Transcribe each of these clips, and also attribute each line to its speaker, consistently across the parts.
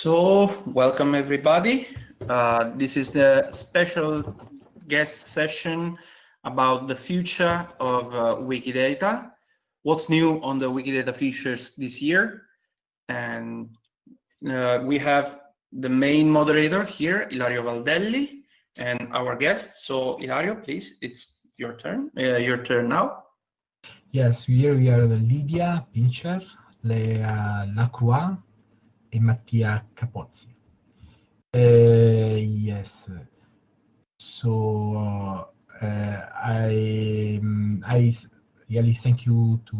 Speaker 1: So, welcome everybody. Uh, this is the special guest session about the future of uh, Wikidata, what's new on the Wikidata features this year. And uh, we have the main moderator here, Ilario Valdelli, and our guest. So, Ilario, please, it's your turn. Uh, your turn now.
Speaker 2: Yes, here we are Lydia Pintscher, Lea Lacroix, and Mattia Capozzi. Uh, yes. So uh, I um, I really thank you to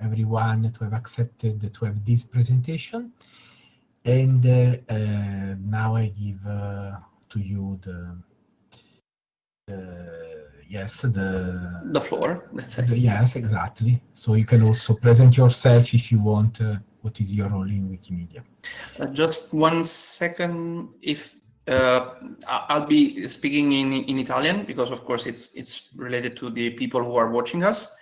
Speaker 2: everyone to have accepted to have this presentation. And uh, now I give to you the, the yes the
Speaker 1: the floor.
Speaker 2: The, yes exactly. So you can also present yourself if you want what is your role in Wikimedia?
Speaker 1: Uh, just one second. If uh, I'll be speaking in, in Italian because of course it's, it's related to the people who are watching us.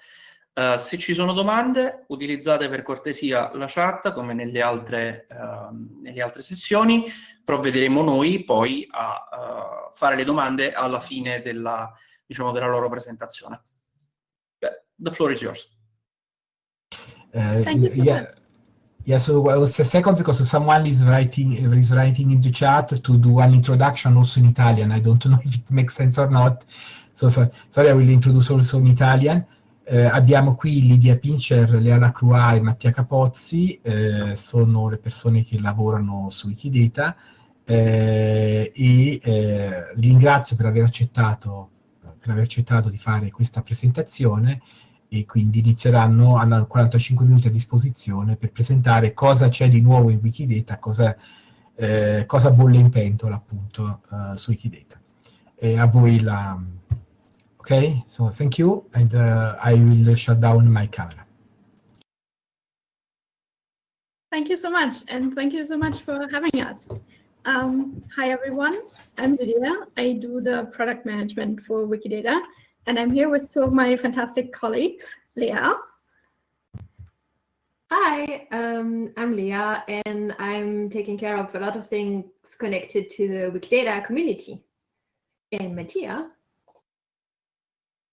Speaker 1: Uh, se ci sono domande, utilizzate per cortesia la chat come nelle altre, uh, nelle altre sessioni, provvederemo noi poi a uh, fare le domande alla fine della, diciamo, della loro presentazione. The floor is yours.
Speaker 2: Uh, yeah. Yeah, so I was a second because someone is writing is writing in the chat to do an introduction also in Italian. I don't know if it makes sense or not. So, so sorry, I will introduce also in Italian. Eh, abbiamo qui Lidia Pincher, Lea Lacroix e Mattia Capozzi, eh, sono le persone che lavorano su Wikidata eh, e eh, li ringrazio per aver accettato per aver accettato di fare questa presentazione e quindi inizieranno, hanno 45 minuti a disposizione per presentare cosa c'è di nuovo in Wikidata, cosa, eh, cosa bolle in pentola appunto uh, su Wikidata. E a voi la... Ok, so thank you and uh, I will shut down my camera.
Speaker 3: Thank you so much and thank you so much for having us. Um, hi everyone, I'm Lydia. I do the product management for Wikidata and I'm here with two of my fantastic colleagues, Lea.
Speaker 4: Hi, um, I'm Lea, and I'm taking care of a lot of things connected to the Wikidata community. And Mattia.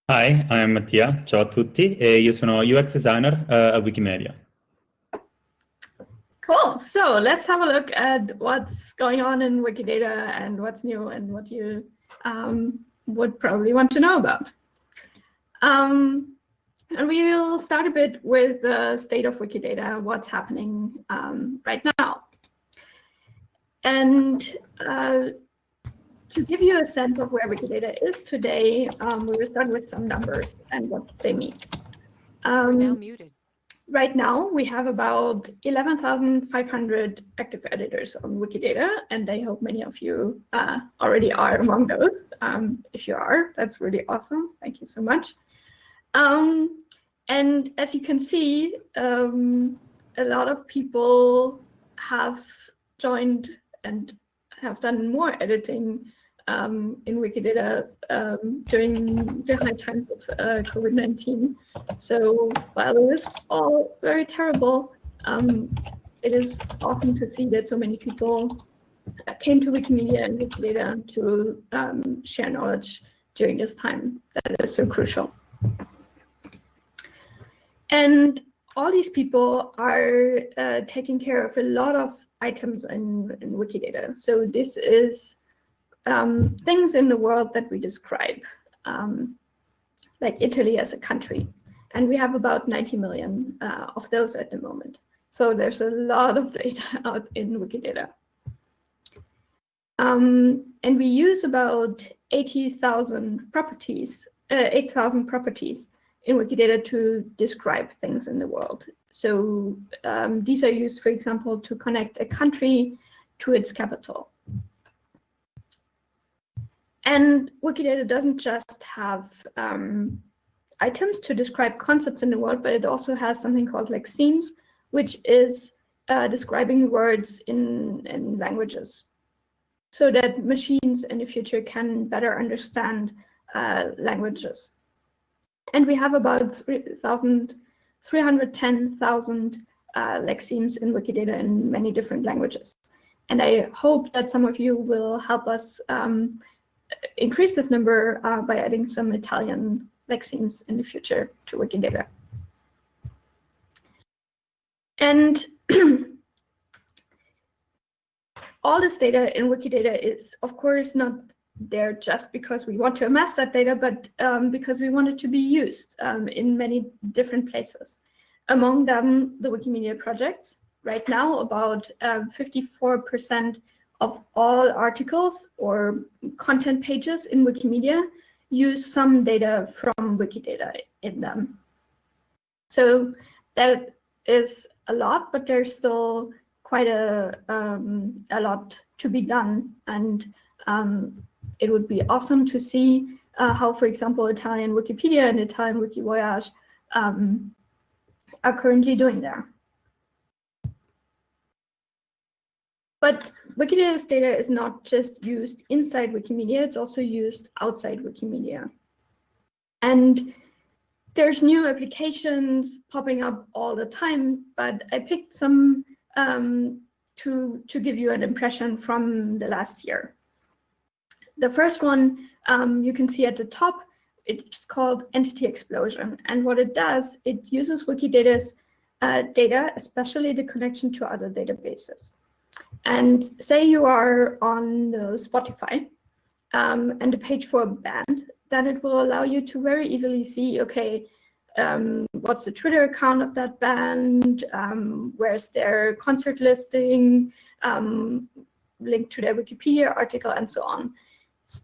Speaker 5: Hi, I'm Mattia. Ciao a tutti. E io sono UX designer uh, a Wikimedia.
Speaker 3: Cool. So let's have a look at what's going on in Wikidata and what's new and what you um, would probably want to know about. Um, and we will start a bit with the state of Wikidata, what's happening um, right now. And uh, to give you a sense of where Wikidata is today, um, we will start with some numbers and what they mean. Um,
Speaker 6: now muted.
Speaker 3: Right now, we have about 11,500 active editors on Wikidata, and I hope many of you uh, already are among those. Um, if you are, that's really awesome. Thank you so much. Um, and as you can see, um, a lot of people have joined and have done more editing um, in Wikidata um, during the high times of uh, COVID-19. So while it is all very terrible, um, it is awesome to see that so many people came to Wikimedia and Wikidata to um, share knowledge during this time that is so crucial. And all these people are uh, taking care of a lot of items in, in Wikidata. So this is um, things in the world that we describe, um, like Italy as a country. And we have about 90 million uh, of those at the moment. So there's a lot of data out in Wikidata. Um, and we use about 80,000 properties, uh, 8,000 properties in Wikidata to describe things in the world. So um, these are used, for example, to connect a country to its capital. And Wikidata doesn't just have um, items to describe concepts in the world, but it also has something called lexemes, which is uh, describing words in, in languages so that machines in the future can better understand uh, languages. And we have about 310,000 uh, lexemes in Wikidata in many different languages. And I hope that some of you will help us um, increase this number uh, by adding some Italian lexemes in the future to Wikidata. And all this data in Wikidata is, of course, not there just because we want to amass that data, but um, because we want it to be used um, in many different places. Among them, the Wikimedia projects. Right now, about 54% um, of all articles or content pages in Wikimedia use some data from Wikidata in them. So that is a lot, but there's still quite a, um, a lot to be done. And um, it would be awesome to see uh, how, for example, Italian Wikipedia and Italian Wikivoyage um, are currently doing there. But Wikidata's data is not just used inside Wikimedia, it's also used outside Wikimedia. And there's new applications popping up all the time, but I picked some um, to, to give you an impression from the last year. The first one um, you can see at the top, it's called Entity Explosion. And what it does, it uses Wikidata's uh, data, especially the connection to other databases. And say you are on Spotify um, and a page for a band, then it will allow you to very easily see, okay, um, what's the Twitter account of that band, um, where's their concert listing, um, link to their Wikipedia article, and so on.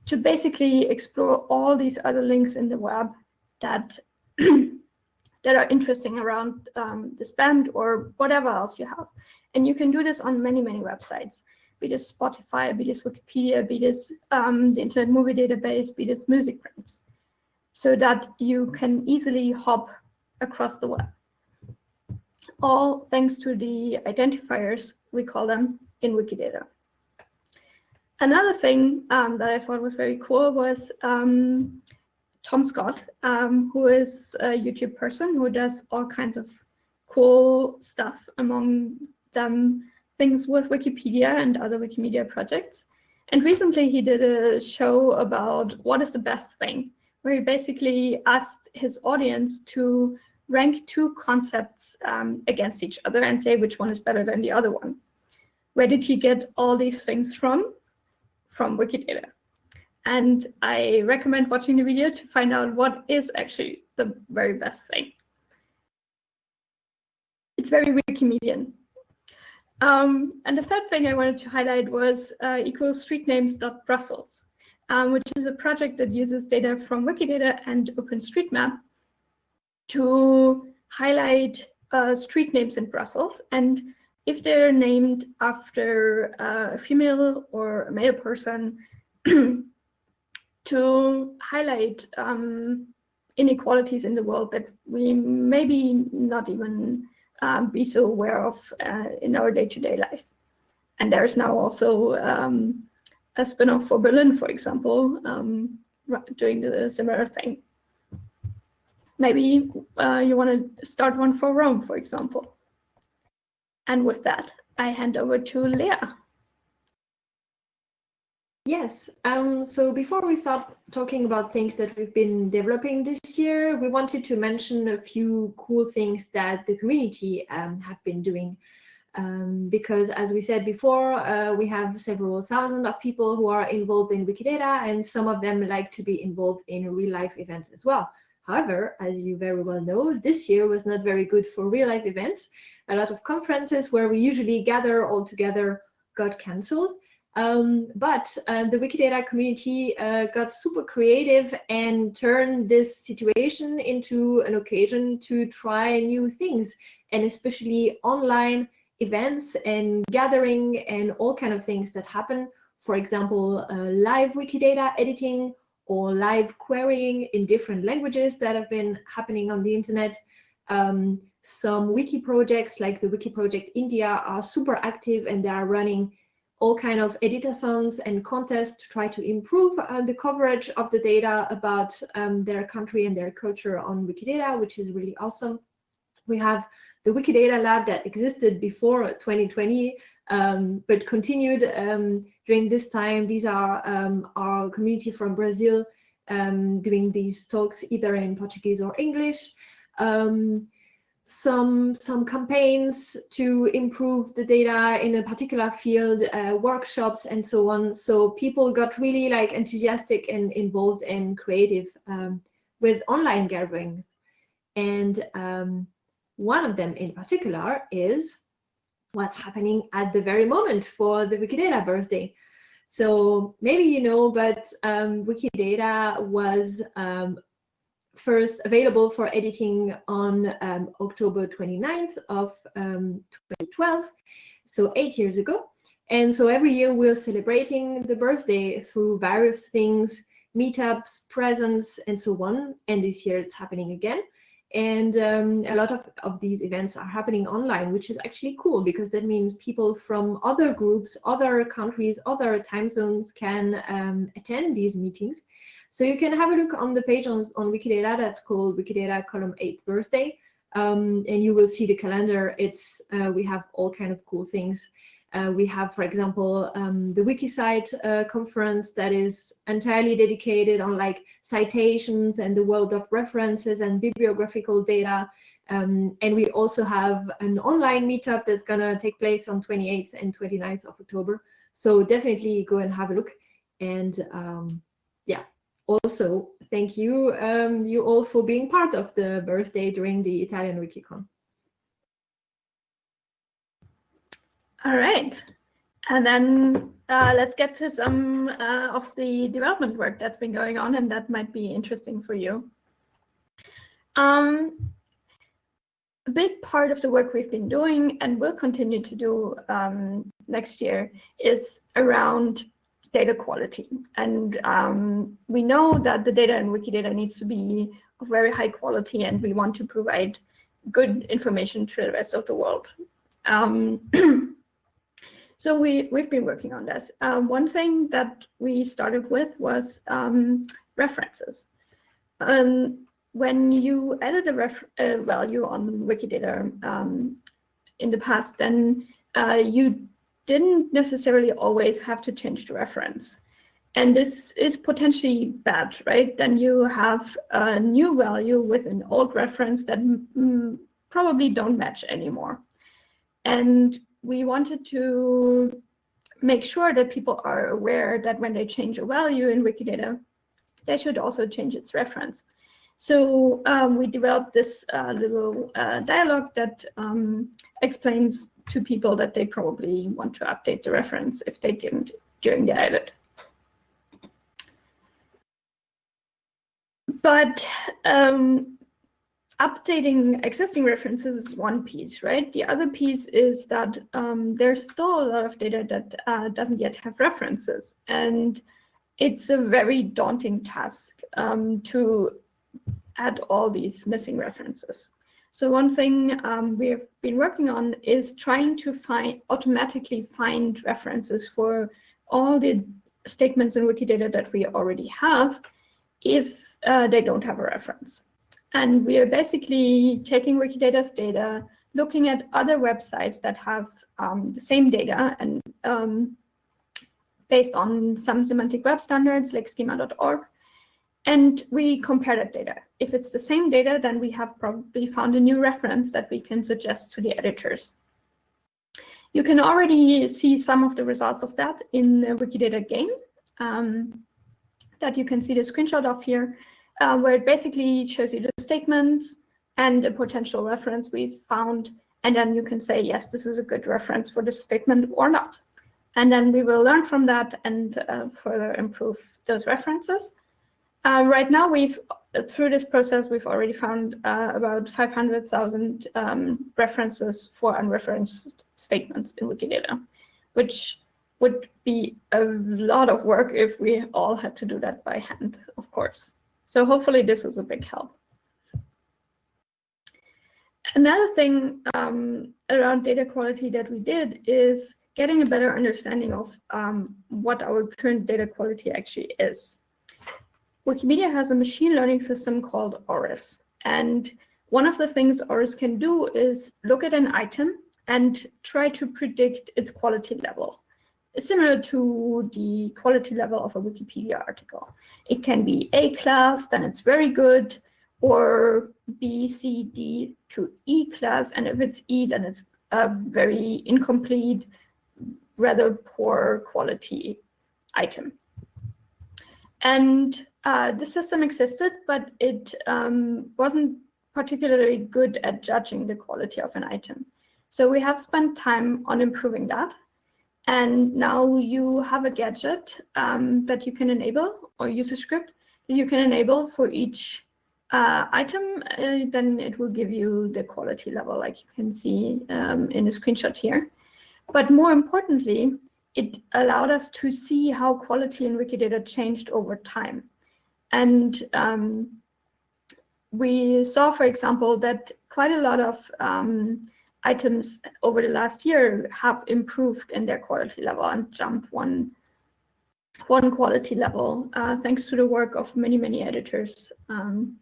Speaker 3: To basically explore all these other links in the web that that are interesting around um, band or whatever else you have. And you can do this on many, many websites, be this Spotify, be this Wikipedia, be this um, the Internet Movie Database, be this MusicBrainz, so that you can easily hop across the web. All thanks to the identifiers, we call them, in Wikidata. Another thing um, that I thought was very cool was um, Tom Scott, um, who is a YouTube person who does all kinds of cool stuff, among them things with Wikipedia and other Wikimedia projects. And recently he did a show about what is the best thing, where he basically asked his audience to rank two concepts um, against each other and say which one is better than the other one. Where did he get all these things from? From Wikidata. And I recommend watching the video to find out what is actually the very best thing. It's very Wikimedian. Um, and the third thing I wanted to highlight was uh, equalstreetnames.brussels, um, which is a project that uses data from Wikidata and OpenStreetMap to highlight uh, street names in Brussels. And if they're named after uh, a female or a male person, to highlight um, inequalities in the world that we maybe not even um, be so aware of uh, in our day-to-day -day life. And there's now also um, a spin-off for Berlin, for example, um, doing the similar thing. Maybe uh, you want to start one for Rome, for example. And with that, I hand over to Lea.
Speaker 4: Yes, um, so before we start talking about things that we've been developing this year, we wanted to mention a few cool things that the community um, have been doing. Um, because as we said before, uh, we have several thousand of people who are involved in Wikidata and some of them like to be involved in real life events as well. However, as you very well know, this year was not very good for real life events. A lot of conferences where we usually gather all together got cancelled. Um, but uh, the Wikidata community uh, got super creative and turned this situation into an occasion to try new things and especially online events and gathering and all kind of things that happen. For example, uh, live Wikidata editing or live querying in different languages that have been happening on the internet. Um, some wiki projects like the Wiki Project India are super active and they are running all kind of editathons and contests to try to improve uh, the coverage of the data about um, their country and their culture on Wikidata, which is really awesome. We have the Wikidata lab that existed before 2020 um, but continued um, during this time. These are um, our community from Brazil um, doing these talks either in Portuguese or English. Um, some some campaigns to improve the data in a particular field, uh, workshops and so on. So people got really like enthusiastic and involved and creative um, with online gathering. And um, one of them in particular is what's happening at the very moment for the Wikidata birthday. So maybe you know, but um, Wikidata was um, first available for editing on um, October 29th of 2012, um, so eight years ago. And so every year we're celebrating the birthday through various things, meetups, presents, and so on. And this year it's happening again. And um, a lot of, of these events are happening online, which is actually cool because that means people from other groups, other countries, other time zones can um, attend these meetings. So you can have a look on the page on, on Wikidata that's called Wikidata column 8 birthday. Um, and you will see the calendar. It's uh, We have all kind of cool things. Uh, we have, for example, um, the Wikicite uh, conference that is entirely dedicated on like citations and the world of references and bibliographical data. Um, and we also have an online meetup that's going to take place on 28th and 29th of October. So definitely go and have a look. And um, yeah, also thank you, um, you all for being part of the birthday during the Italian Wikicon.
Speaker 3: All right. And then uh, let's get to some uh, of the development work that's been going on and that might be interesting for you. Um, a big part of the work we've been doing and will continue to do um, next year is around data quality. And um, we know that the data in Wikidata needs to be of very high quality and we want to provide good information to the rest of the world. Um, So we, we've been working on this. Uh, one thing that we started with was um, references. Um, when you added a ref uh, value on Wikidata um, in the past, then uh, you didn't necessarily always have to change the reference. And this is potentially bad, right? Then you have a new value with an old reference that mm, probably don't match anymore. And we wanted to make sure that people are aware that when they change a value in Wikidata, they should also change its reference. So um, we developed this uh, little uh, dialogue that um, explains to people that they probably want to update the reference if they didn't during the edit. But um, updating existing references is one piece, right? The other piece is that um, there's still a lot of data that uh, doesn't yet have references. And it's a very daunting task um, to add all these missing references. So one thing um, we've been working on is trying to find automatically find references for all the statements in Wikidata that we already have if uh, they don't have a reference. And we are basically taking Wikidata's data, looking at other websites that have um, the same data and um, based on some semantic web standards like schema.org. And we compare that data. If it's the same data, then we have probably found a new reference that we can suggest to the editors. You can already see some of the results of that in the Wikidata game um, that you can see the screenshot of here uh, where it basically shows you the statements and a potential reference we've found. And then you can say, yes, this is a good reference for this statement or not. And then we will learn from that and uh, further improve those references. Uh, right now, we've through this process, we've already found uh, about 500,000 um, references for unreferenced statements in Wikidata, which would be a lot of work if we all had to do that by hand, of course. So hopefully this is a big help. Another thing um, around data quality that we did is getting a better understanding of um, what our current data quality actually is. Wikimedia has a machine learning system called ORES. And one of the things ORES can do is look at an item and try to predict its quality level, similar to the quality level of a Wikipedia article. It can be A class, then it's very good, or B, C, D to E class, and if it's E, then it's a very incomplete, rather poor quality item. And uh, the system existed, but it um, wasn't particularly good at judging the quality of an item. So we have spent time on improving that. And now you have a gadget um, that you can enable or use a script that you can enable for each uh, item. Uh, then it will give you the quality level like you can see um, in the screenshot here. But more importantly, it allowed us to see how quality in Wikidata changed over time. And um, we saw, for example, that quite a lot of um, items over the last year have improved in their quality level and jumped one, one quality level, uh, thanks to the work of many, many editors. Um,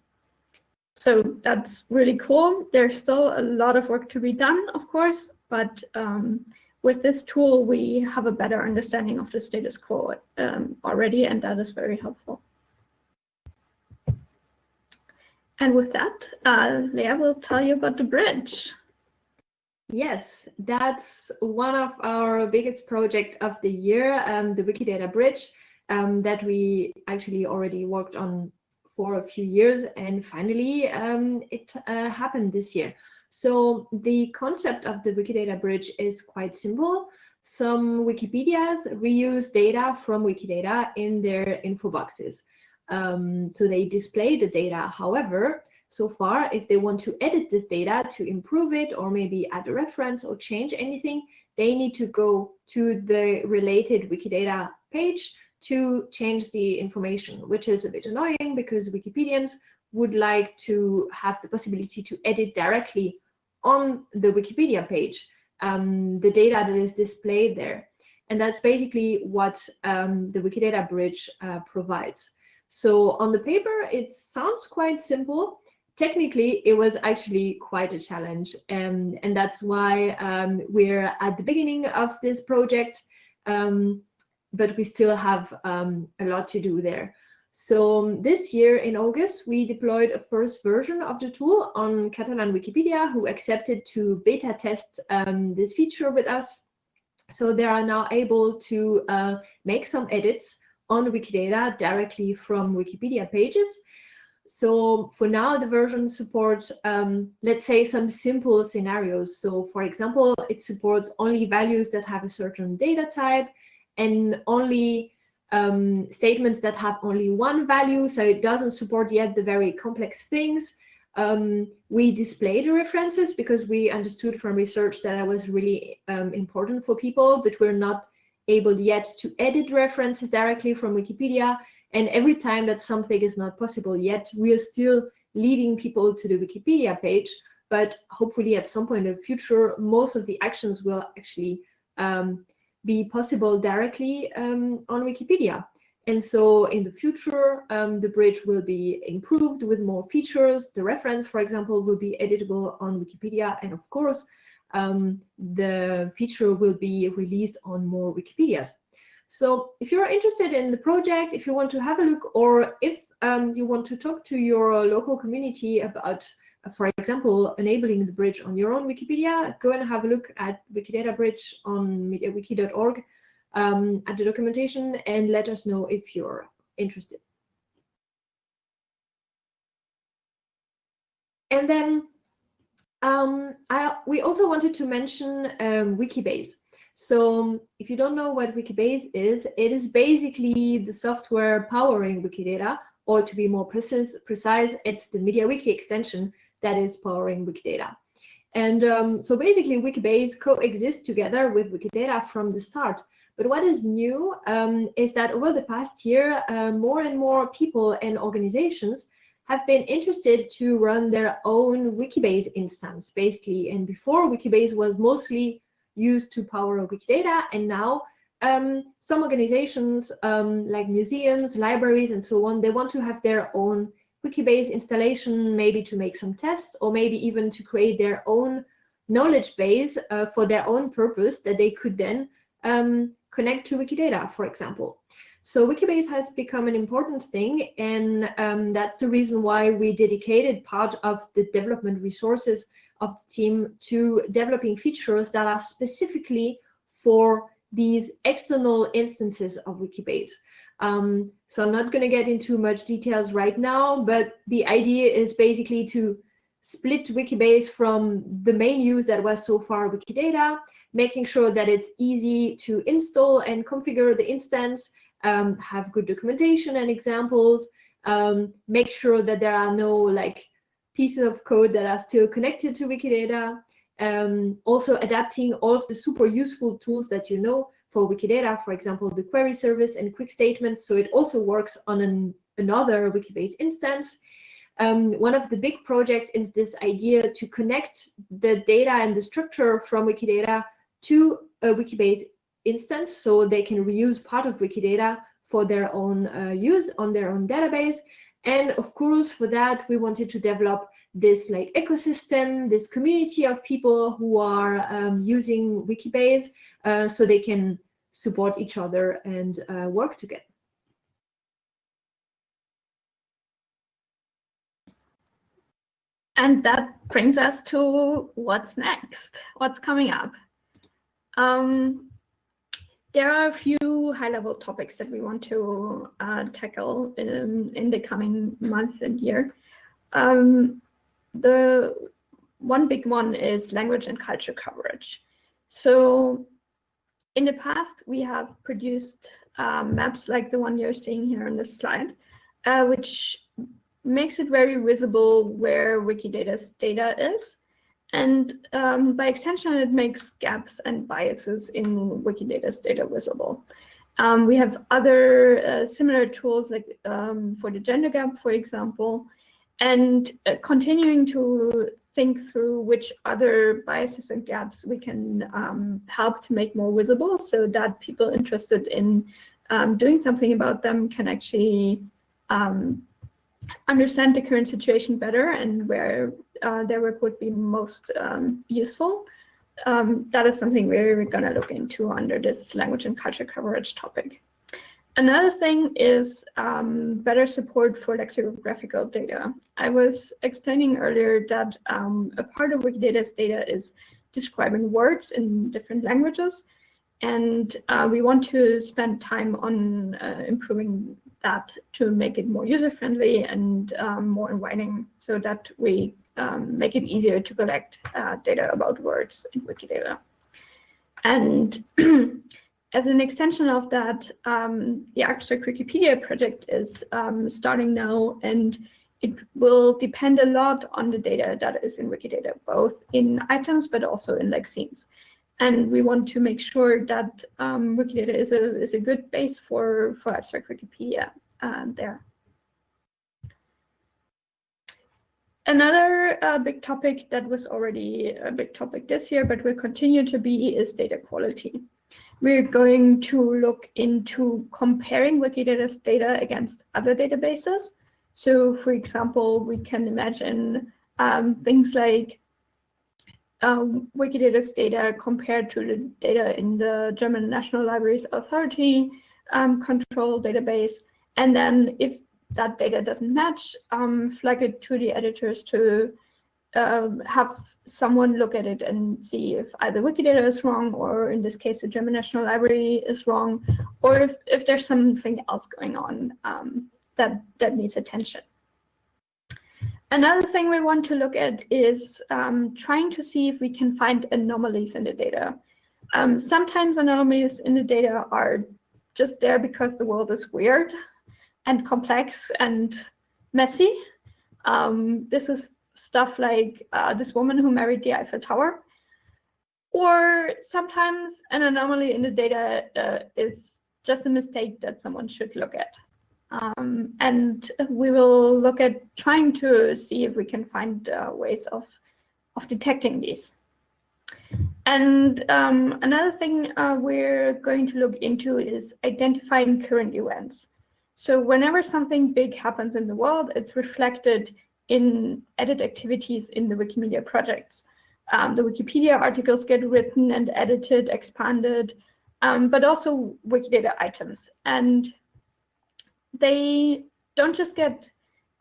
Speaker 3: so that's really cool. There's still a lot of work to be done, of course, but um, with this tool, we have a better understanding of the status quo um, already, and that is very helpful. And with that, uh, Lea will tell you about the bridge.
Speaker 4: Yes, that's one of our biggest project of the year, um, the Wikidata Bridge, um, that we actually already worked on for a few years, and finally um, it uh, happened this year. So the concept of the Wikidata Bridge is quite simple. Some Wikipedias reuse data from Wikidata in their info boxes. Um, so they display the data. However, so far, if they want to edit this data to improve it or maybe add a reference or change anything, they need to go to the related Wikidata page to change the information, which is a bit annoying because Wikipedians would like to have the possibility to edit directly on the Wikipedia page um, the data that is displayed there. And that's basically what um, the Wikidata Bridge uh, provides. So on the paper, it sounds quite simple. Technically, it was actually quite a challenge. Um, and that's why um, we're at the beginning of this project, um, but we still have um, a lot to do there. So um, this year in August, we deployed a first version of the tool on Catalan Wikipedia, who accepted to beta test um, this feature with us. So they are now able to uh, make some edits on Wikidata directly from Wikipedia pages. So for now, the version supports, um, let's say, some simple scenarios. So for example, it supports only values that have a certain data type and only um, statements that have only one value, so it doesn't support yet the very complex things. Um, we display the references because we understood from research that that was really um, important for people, but we're not able yet to edit references directly from Wikipedia. And every time that something is not possible yet, we are still leading people to the Wikipedia page. But hopefully at some point in the future, most of the actions will actually um, be possible directly um, on Wikipedia. And so in the future, um, the bridge will be improved with more features. The reference, for example, will be editable on Wikipedia. And of course, um, the feature will be released on more Wikipedias. So if you're interested in the project, if you want to have a look, or if um, you want to talk to your local community about for example, enabling the bridge on your own Wikipedia, go and have a look at Wikidata Bridge on mediawiki.org um, at the documentation and let us know if you're interested. And then um, I, we also wanted to mention um, Wikibase. So if you don't know what Wikibase is, it is basically the software powering Wikidata, or to be more precise, precise it's the MediaWiki extension that is powering Wikidata. And um, so basically Wikibase coexists together with Wikidata from the start. But what is new um, is that over the past year, uh, more and more people and organizations have been interested to run their own Wikibase instance, basically. And before, Wikibase was mostly used to power Wikidata, and now um, some organizations um, like museums, libraries, and so on, they want to have their own Wikibase installation, maybe to make some tests, or maybe even to create their own knowledge base uh, for their own purpose that they could then um, connect to Wikidata, for example. So Wikibase has become an important thing, and um, that's the reason why we dedicated part of the development resources of the team to developing features that are specifically for these external instances of Wikibase. Um, so I'm not going to get into much details right now, but the idea is basically to split Wikibase from the main use that was so far Wikidata, making sure that it's easy to install and configure the instance, um, have good documentation and examples, um, make sure that there are no like pieces of code that are still connected to Wikidata, um, also adapting all of the super useful tools that you know for Wikidata, for example, the query service and quick statements. So it also works on an, another Wikibase instance. Um, one of the big projects is this idea to connect the data and the structure from Wikidata to a Wikibase instance so they can reuse part of Wikidata for their own uh, use on their own database. And of course, for that, we wanted to develop this like ecosystem, this community of people who are um, using Wikibase uh, so they can support each other and uh, work together.
Speaker 3: And that brings us to what's next, what's coming up. Um, there are a few high-level topics that we want to uh, tackle in, in, the coming months and year. Um, the one big one is language and culture coverage. So in the past, we have produced uh, maps like the one you're seeing here on this slide, uh, which makes it very visible where Wikidata's data is. And um, by extension, it makes gaps and biases in Wikidata's data visible. Um, we have other uh, similar tools like um, for the gender gap, for example, and uh, continuing to think through which other biases and gaps we can um, help to make more visible so that people interested in um, doing something about them can actually um, understand the current situation better and where uh, their work would be most um, useful. Um, that is something we're going to look into under this language and culture coverage topic. Another thing is um, better support for lexicographical data. I was explaining earlier that um, a part of Wikidata's data is describing words in different languages. And uh, we want to spend time on uh, improving that to make it more user-friendly and um, more inviting so that we um, make it easier to collect uh, data about words in Wikidata. And as an extension of that, um, the Abstract Wikipedia project is um, starting now, and it will depend a lot on the data that is in Wikidata, both in items, but also in lexemes. And we want to make sure that um, Wikidata is a, is a good base for, for Abstract Wikipedia uh, there. Another uh, big topic that was already a big topic this year, but will continue to be, is data quality. We're going to look into comparing Wikidata's data against other databases. So for example, we can imagine um, things like um, Wikidata's data compared to the data in the German National Libraries Authority um, control database. And then if that data doesn't match, um, flag it to the editors to um, have someone look at it and see if either Wikidata is wrong, or in this case, the German National Library is wrong, or if, if there's something else going on um, that, that needs attention. Another thing we want to look at is um, trying to see if we can find anomalies in the data. Um, sometimes anomalies in the data are just there because the world is weird and complex and messy. Um, this is stuff like uh, this woman who married the Eiffel Tower. Or sometimes an anomaly in the data uh, is just a mistake that someone should look at. Um, and we will look at trying to see if we can find uh, ways of, of detecting these. And um, another thing uh, we're going to look into is identifying current events. So whenever something big happens in the world, it's reflected in edit activities in the Wikimedia projects. um, the Wikipedia articles get written and edited, expanded, um, but also Wikidata items. And they don't just get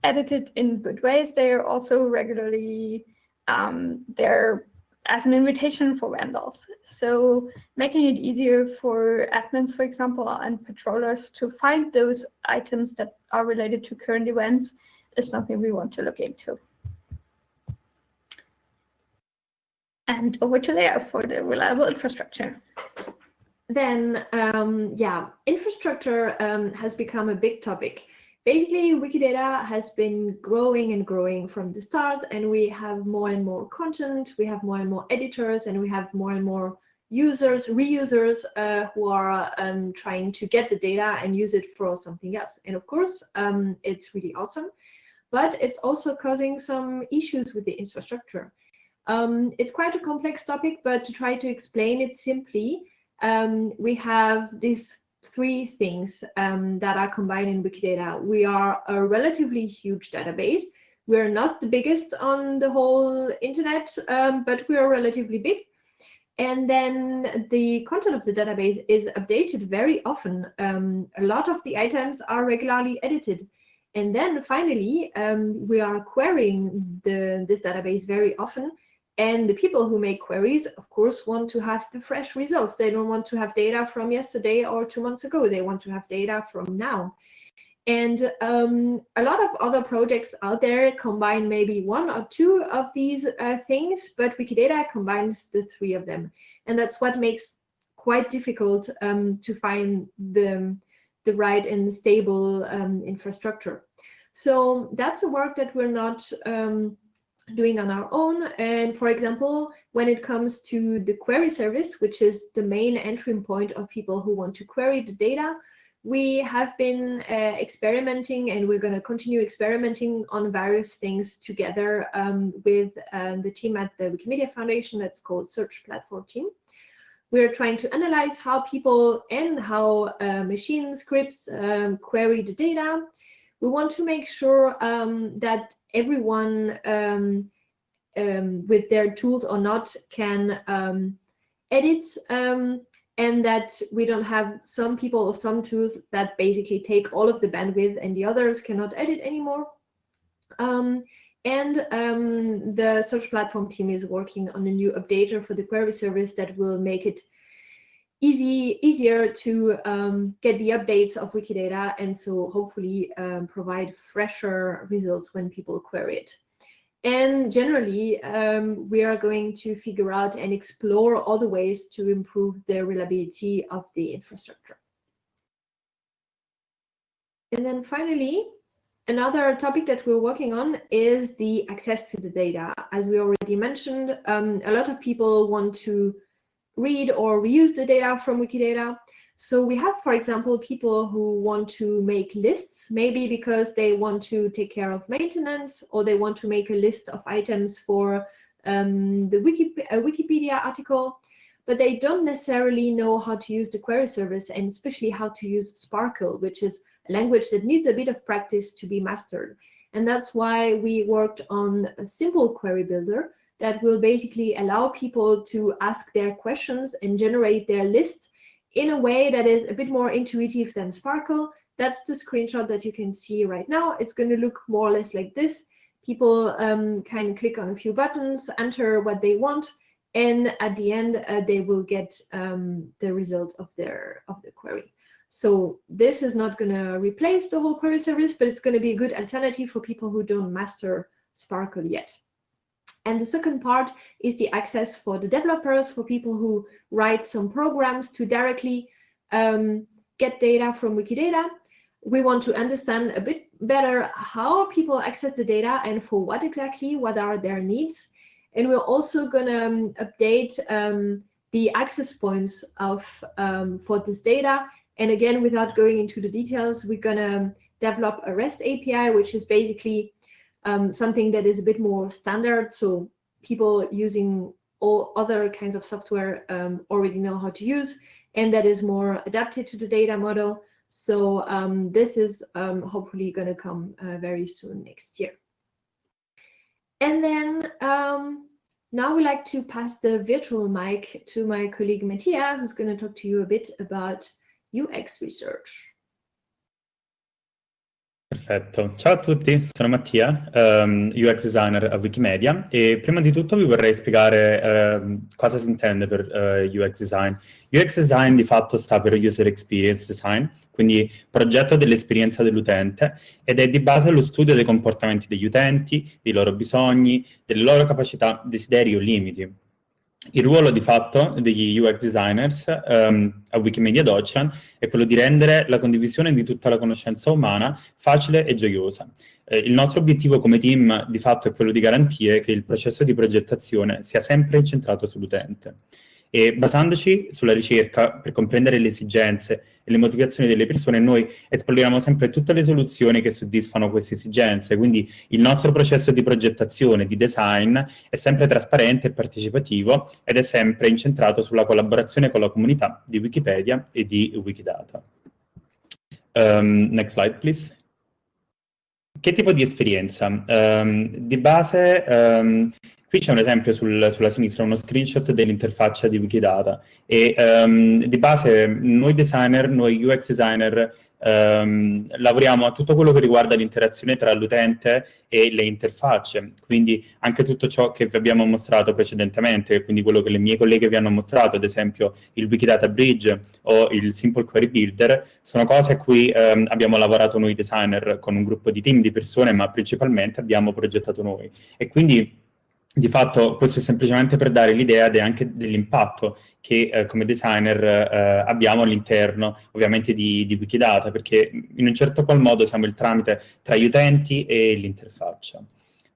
Speaker 3: edited in good ways, they are also regularly, um, they're as an invitation for vandals. So making it easier for admins, for example, and patrollers to find those items that are related to current events is something we want to look into. And over to Lea for the reliable infrastructure.
Speaker 4: Then, um, yeah, infrastructure um, has become a big topic. Basically, Wikidata has been growing and growing from the start, and we have more and more content, we have more and more editors, and we have more and more users, reusers uh, who are um, trying to get the data and use it for something else. And of course, um, it's really awesome, but it's also causing some issues with the infrastructure. Um, it's quite a complex topic, but to try to explain it simply, um, we have these three things um, that are combined in Wikidata. We are a relatively huge database. We're not the biggest on the whole internet, um, but we are relatively big. And then the content of the database is updated very often. Um, a lot of the items are regularly edited. And then finally, um, we are querying the, this database very often and the people who make queries, of course, want to have the fresh results. They don't want to have data from yesterday or two months ago. They want to have data from now. And um, a lot of other projects out there combine maybe one or two of these uh, things, but Wikidata combines the three of them. And that's what makes quite difficult um, to find the, the right and stable um, infrastructure. So that's a work that we're not um, doing on our own. And for example, when it comes to the query service, which is the main entry point of people who want to query the data, we have been uh, experimenting and we're going to continue experimenting on various things together um, with um, the team at the Wikimedia Foundation that's called Search Platform Team. We're trying to analyze how people and how uh, machine scripts um, query the data. We want to make sure um, that everyone um, um, with their tools or not can um, edit um, and that we don't have some people or some tools that basically take all of the bandwidth and the others cannot edit anymore. Um, and um, the search platform team is working on a new updater for the query service that will make it easy, easier to um, get the updates of Wikidata and so hopefully um, provide fresher results when people query it. And generally, um, we are going to figure out and explore the ways to improve the reliability of the infrastructure. And then finally, another topic that we're working on is the access to the data. As we already mentioned, um, a lot of people want to read or reuse the data from Wikidata. So we have, for example, people who want to make lists, maybe because they want to take care of maintenance or they want to make a list of items for um, the Wiki Wikipedia article, but they don't necessarily know how to use the query service and especially how to use SPARQL, which is a language that needs a bit of practice to be mastered. And that's why we worked on a simple query builder that will basically allow people to ask their questions and generate their list in a way that is a bit more intuitive than SPARQL. That's the screenshot that you can see right now. It's going to look more or less like this. People um, can click on a few buttons, enter what they want, and at the end, uh, they will get um, the result of their of the query. So this is not going to replace the whole query service, but it's going to be a good alternative for people who don't master SPARQL yet. And the second part is the access for the developers, for people who write some programs to directly um, get data from Wikidata. We want to understand a bit better how people access the data and for what exactly, what are their needs. And we're also going to um, update um, the access points of um, for this data. And again, without going into the details, we're going to develop a REST API, which is basically um, something that is a bit more standard. So people using all other kinds of software um, already know how to use, and that is more adapted to the data model. So um, this is um, hopefully going to come uh, very soon next year. And then um, Now we'd like to pass the virtual mic to my colleague Mattia, who's going to talk to you a bit about UX research.
Speaker 5: Perfetto, ciao a tutti, sono Mattia, um, UX designer a Wikimedia e prima di tutto vi vorrei spiegare uh, cosa si intende per uh, UX design. UX design di fatto sta per User Experience Design, quindi progetto dell'esperienza dell'utente ed è di base lo studio dei comportamenti degli utenti, dei loro bisogni, delle loro capacità, desideri o limiti. Il ruolo di fatto degli UX designers um, a Wikimedia Deutschland è quello di rendere la condivisione di tutta la conoscenza umana facile e gioiosa. Eh, il nostro obiettivo come team di fatto è quello di garantire che il processo di progettazione sia sempre incentrato sull'utente e basandoci sulla ricerca per comprendere le esigenze e le motivazioni delle persone, noi esploriamo sempre tutte le soluzioni che soddisfano queste esigenze, quindi il nostro processo di progettazione, di design, è sempre trasparente e partecipativo ed è sempre incentrato sulla collaborazione con la comunità di Wikipedia e di Wikidata. Um, next slide, please. Che tipo di esperienza? Um, di base um, Qui c'è un esempio sul, sulla sinistra, uno screenshot dell'interfaccia di Wikidata e um, di base noi designer, noi UX designer um, lavoriamo a tutto quello che riguarda l'interazione tra l'utente e le interfacce, quindi anche tutto ciò che vi abbiamo mostrato precedentemente, quindi quello che le mie colleghe vi hanno mostrato, ad esempio il Wikidata Bridge o il Simple Query Builder, sono cose a cui um, abbiamo lavorato noi designer con un gruppo di team di persone, ma principalmente abbiamo progettato noi. E quindi di fatto questo è semplicemente per dare l'idea anche dell'impatto che eh, come designer eh, abbiamo all'interno ovviamente di, di, Wikidata, perché in un certo qual modo siamo il tramite tra gli utenti e l'interfaccia.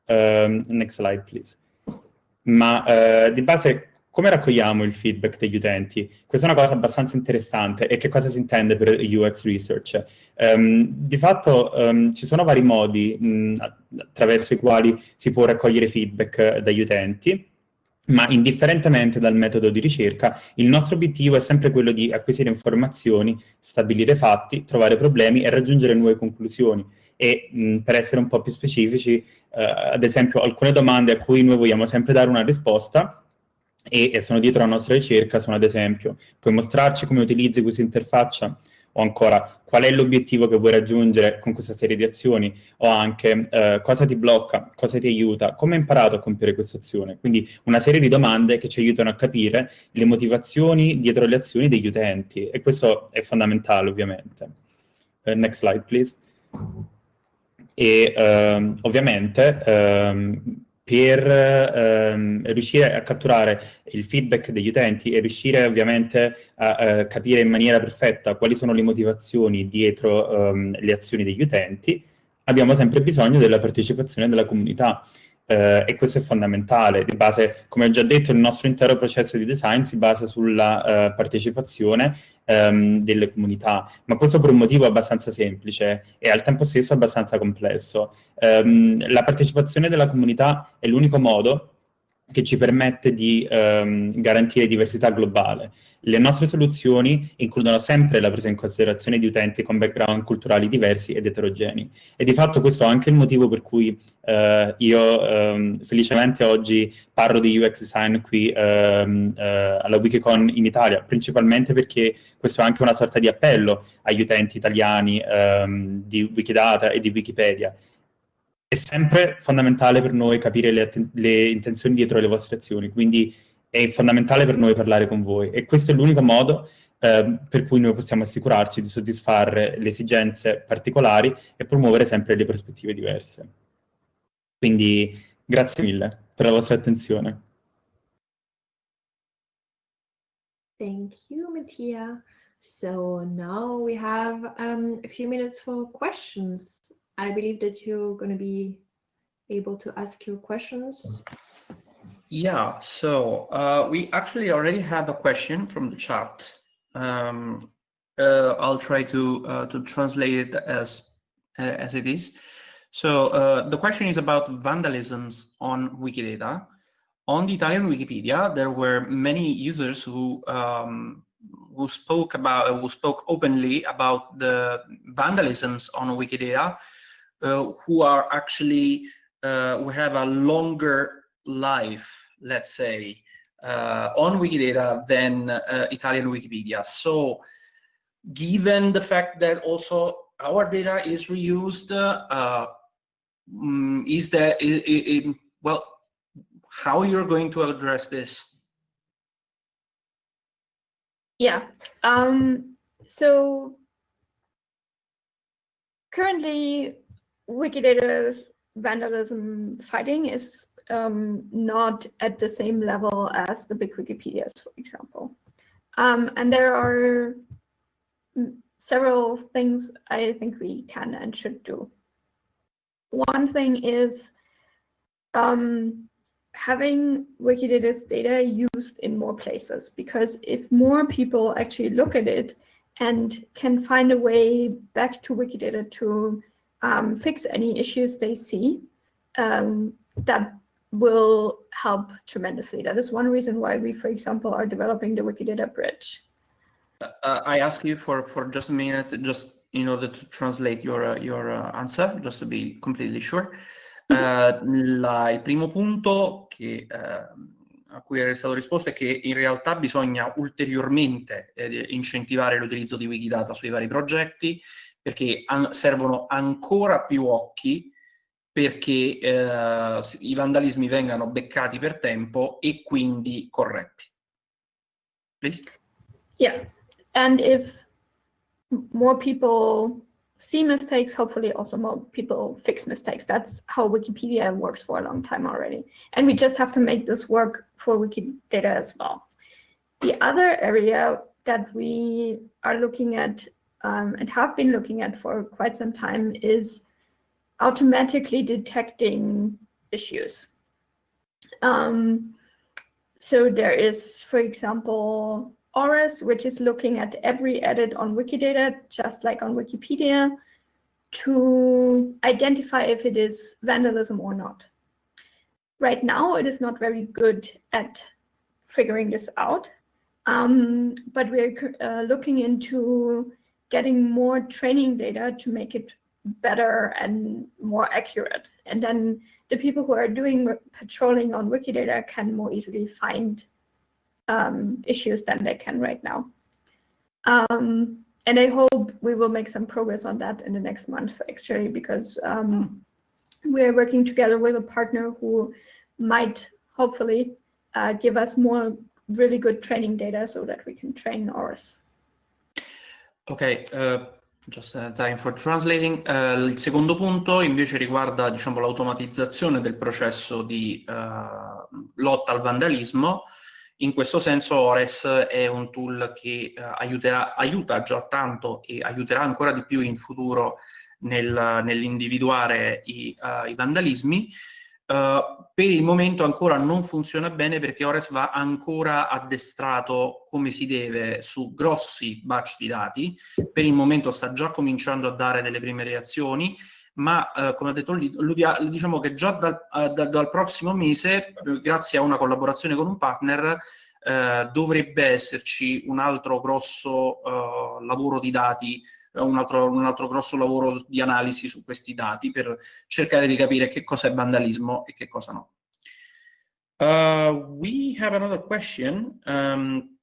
Speaker 5: Uh, next slide, please. Ma uh, di base come raccogliamo il feedback degli utenti? Questa è una cosa abbastanza interessante. E che cosa si intende per UX research? Um, di fatto um, ci sono vari modi mh, attraverso i quali si può raccogliere feedback dagli utenti, ma indifferentemente dal metodo di ricerca, il nostro obiettivo è sempre quello di acquisire informazioni, stabilire fatti, trovare problemi e raggiungere nuove conclusioni. E mh, per essere un po' più specifici, uh, ad esempio, alcune domande a cui noi vogliamo sempre dare una risposta e, e sono dietro la nostra ricerca sono ad esempio, puoi mostrarci come utilizzi questa interfaccia o ancora qual è l'obiettivo che vuoi raggiungere con questa serie di azioni o anche eh, cosa ti blocca, cosa ti aiuta, come hai imparato a compiere questa azione. Quindi una serie di domande che ci aiutano a capire le motivazioni dietro le azioni degli utenti e questo è fondamentale ovviamente. Uh, next slide please. E uh, ovviamente uh, per ehm, riuscire a catturare il feedback degli utenti e riuscire ovviamente a, a capire in maniera perfetta quali sono le motivazioni dietro ehm, le azioni degli utenti, abbiamo sempre bisogno della partecipazione della comunità. Eh, e questo è fondamentale. Di base, come ho già detto, il nostro intero processo di design si basa sulla eh, partecipazione ehm, delle comunità, ma questo per un motivo abbastanza semplice e al tempo stesso abbastanza complesso. Ehm, la partecipazione della comunità è l'unico modo che ci permette di ehm, garantire diversità globale. Le nostre soluzioni includono sempre la presa in considerazione di utenti con background culturali diversi ed eterogenei. E di fatto questo è anche il motivo per cui eh, io ehm, felicemente oggi parlo di UX design qui ehm, eh, alla Wikicon in Italia, principalmente perché questo è anche una sorta di appello agli utenti italiani ehm, di Wikidata e di Wikipedia è sempre fondamentale per noi capire le, le, intenzioni dietro le vostre azioni, quindi è fondamentale per noi parlare con voi e questo è l'unico modo eh, per cui noi possiamo assicurarci di soddisfare le esigenze particolari e promuovere sempre le prospettive diverse. Quindi grazie mille per la vostra attenzione.
Speaker 4: Thank you, Mattia. So now we have um, a few minutes for questions. I believe that you're going to be able to ask your questions.
Speaker 1: Yeah, so uh, we actually already have a question from the chat. Um, uh, I'll try to uh, to translate it as as it is. So uh, the question is about vandalisms on Wikidata. On the Italian Wikipedia, there were many users who um, who spoke about who spoke openly about the vandalisms on Wikidata uh, who are actually uh, who have a longer life let's say, uh, on Wikidata than uh, Italian Wikipedia. So given the fact that also our data is reused, uh, mm, is that, well, how you're going to address this?
Speaker 3: Yeah, um, so currently Wikidata's vandalism fighting is um, not at the same level as the big Wikipedias, for example. Um, and there are several things I think we can and should do. One thing is um, having Wikidata's data used in more places, because if more people actually look at it and can find a way back to Wikidata to um, fix any issues they see, um, that will help tremendously. That is one reason why we, for example, are developing the Wikidata bridge.
Speaker 1: Uh, I ask you for, for just a minute, just in order to translate your, uh, your uh, answer, just to be completely sure. Uh, la, il primo punto che, uh, a cui era stato risposto è che in realtà bisogna ulteriormente eh, incentivare l'utilizzo di Wikidata sui vari progetti perché an servono ancora più occhi perché eh, i vandalismi vengano beccati per tempo e quindi corretti. Please?
Speaker 3: Yeah, and if more people see mistakes, hopefully also more people fix mistakes. That's how Wikipedia works for a long time already. And we just have to make this work for Wikidata as well. The other area that we are looking at um, and have been looking at for quite some time is automatically detecting issues. Um, so there is, for example, ORES, which is looking at every edit on Wikidata, just like on Wikipedia, to identify if it is vandalism or not. Right now, it is not very good at figuring this out, um, but we're uh, looking into getting more training data to make it better and more accurate. And then the people who are doing patrolling on Wikidata can more easily find um, issues than they can right now. Um, and I hope we will make some progress on that in the next month, actually, because um, we're working together with a partner who might hopefully uh, give us more really good training data so that we can train ours.
Speaker 1: Okay, uh, just uh, time for translating. Uh, il secondo punto invece riguarda diciamo, l'automatizzazione del processo di uh, lotta al vandalismo. In questo senso ORES è un tool che aiuterà, aiuta già tanto e aiuterà ancora di più in futuro nel, nell'individuare i, i vandalismi. Uh, per il momento ancora non funziona bene perché Ores va ancora addestrato come si deve su grossi batch di dati, per il momento sta già cominciando a dare delle prime reazioni, ma uh, come ha detto Ludia, diciamo che già dal, uh, dal prossimo mese, grazie a una collaborazione con un partner, dovrebbe esserci un altro grosso lavoro di dati un altro, un altro grosso lavoro di analisi su questi dati per cercare di capire che cosa è vandalismo e che cosa no. Uh, we have another question. Um,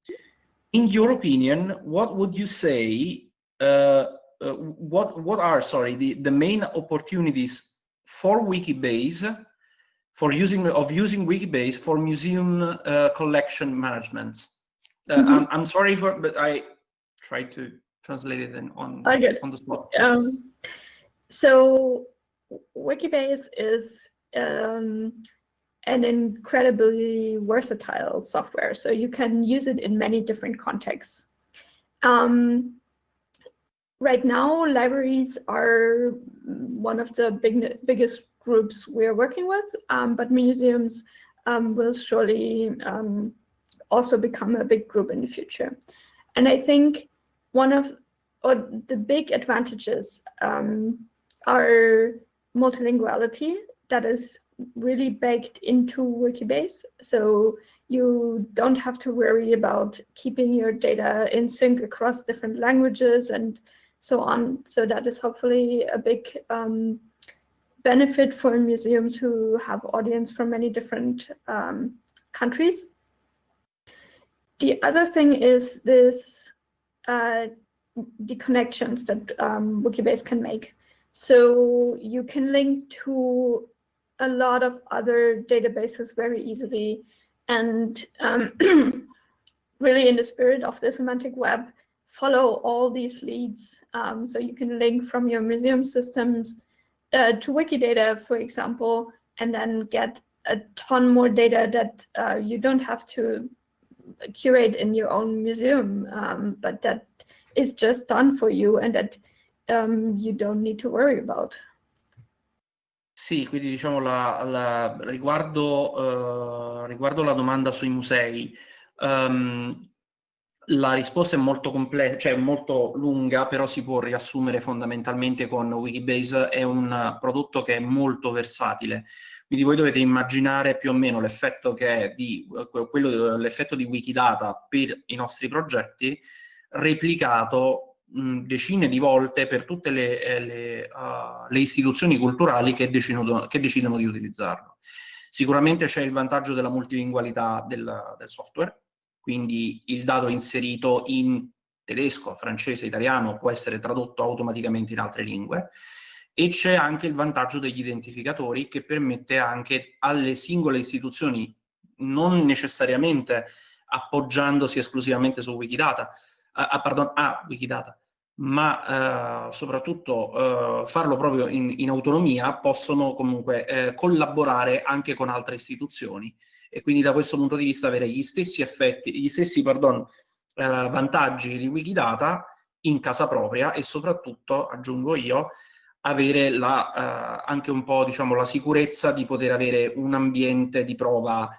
Speaker 1: in your opinion, what would you say, uh, uh, what, what are, sorry, the, the main opportunities for Wikibase, for using, of using Wikibase for museum uh, collection management? Mm -hmm. I'm, I'm sorry for, but I tried to translated and on, on the spot.
Speaker 3: Um, so Wikibase is um, an incredibly versatile software. So you can use it in many different contexts. Um, right now, libraries are one of the big, biggest groups we're working with, um, but museums um, will surely um, also become a big group in the future. And I think one of or the big advantages um, are multilinguality that is really baked into Wikibase. So you don't have to worry about keeping your data in sync across different languages and so on. So that is hopefully a big um, benefit for museums who have audience from many different um, countries. The other thing is this uh, the connections that um, Wikibase can make. So you can link to a lot of other databases very easily. And um, really in the spirit of the semantic web, follow all these leads. Um, so you can link from your museum systems uh, to Wikidata, for example, and then get a ton more data that uh, you don't have to curate in your own museum, um, but that is just done for you and that um, you don't need to worry about.
Speaker 1: Sì, quindi diciamo la, la, riguardo, uh, riguardo la domanda sui musei, um, la risposta è molto complessa, cioè molto lunga, però si può riassumere fondamentalmente con Wikibase, è un prodotto che è molto versatile. Quindi voi dovete immaginare più o meno l'effetto di, di Wikidata per i nostri progetti replicato decine di volte per tutte le, eh, le, uh, le istituzioni culturali che decidono, che decidono, di utilizzarlo. Sicuramente c'è il vantaggio della multilingualità del, del software, quindi il dato inserito in tedesco, francese, italiano può essere tradotto automaticamente in altre lingue e c'è anche il vantaggio degli identificatori che permette anche alle singole istituzioni, non necessariamente appoggiandosi esclusivamente su Wikidata, uh, pardon, a Wikidata, ma uh, soprattutto uh, farlo proprio in, in, autonomia, possono comunque eh, collaborare anche con altre istituzioni. E quindi da questo punto di vista avere gli stessi effetti, gli stessi pardon, vantaggi di Wikidata in casa propria e soprattutto, aggiungo io, avere la, anche un po' diciamo, la sicurezza di poter avere un ambiente di prova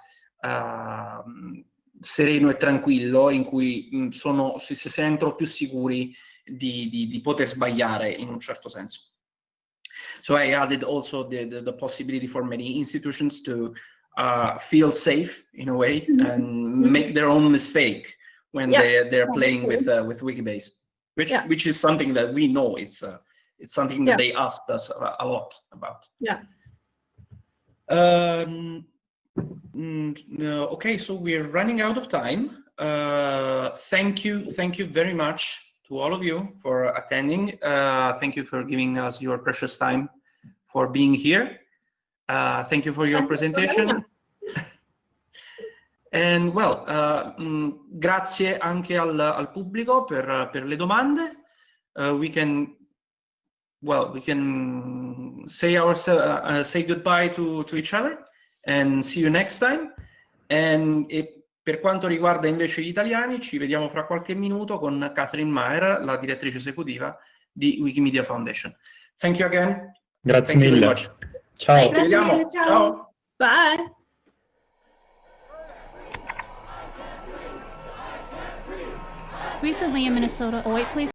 Speaker 1: sereno e tranquillo in cui mh, sono, si, sentono più sicuri di, di, di, poter sbagliare in un certo senso. So I added also the, the, the possibility for many institutions to uh, feel safe in a way mm -hmm. and make their own mistake when yeah. they, they're playing with, uh, with Wikibase, which, yeah. which is something that we know it's, uh, it's something that yeah. they asked us a, lot about.
Speaker 3: Yeah.
Speaker 1: Um, no, okay, so we're running out of time. Uh, thank you, thank you very much to all of you for attending. Uh, thank you for giving us your precious time for being here. Uh, thank you for your thank presentation. You And well, uh, grazie anche al, al pubblico per, per, le domande. Uh, we can, well, we can say our uh, say goodbye to to each other and see you next time. And, e per quanto riguarda invece gli italiani, ci vediamo fra qualche minuto con Catherine Mayer, la direttrice esecutiva di Wikimedia Foundation. Thank you again.
Speaker 5: Grazie Thank mille. Ciao.
Speaker 1: Ci vediamo. Ciao. Ciao.
Speaker 3: Bye.
Speaker 6: Recently in Minnesota, a white police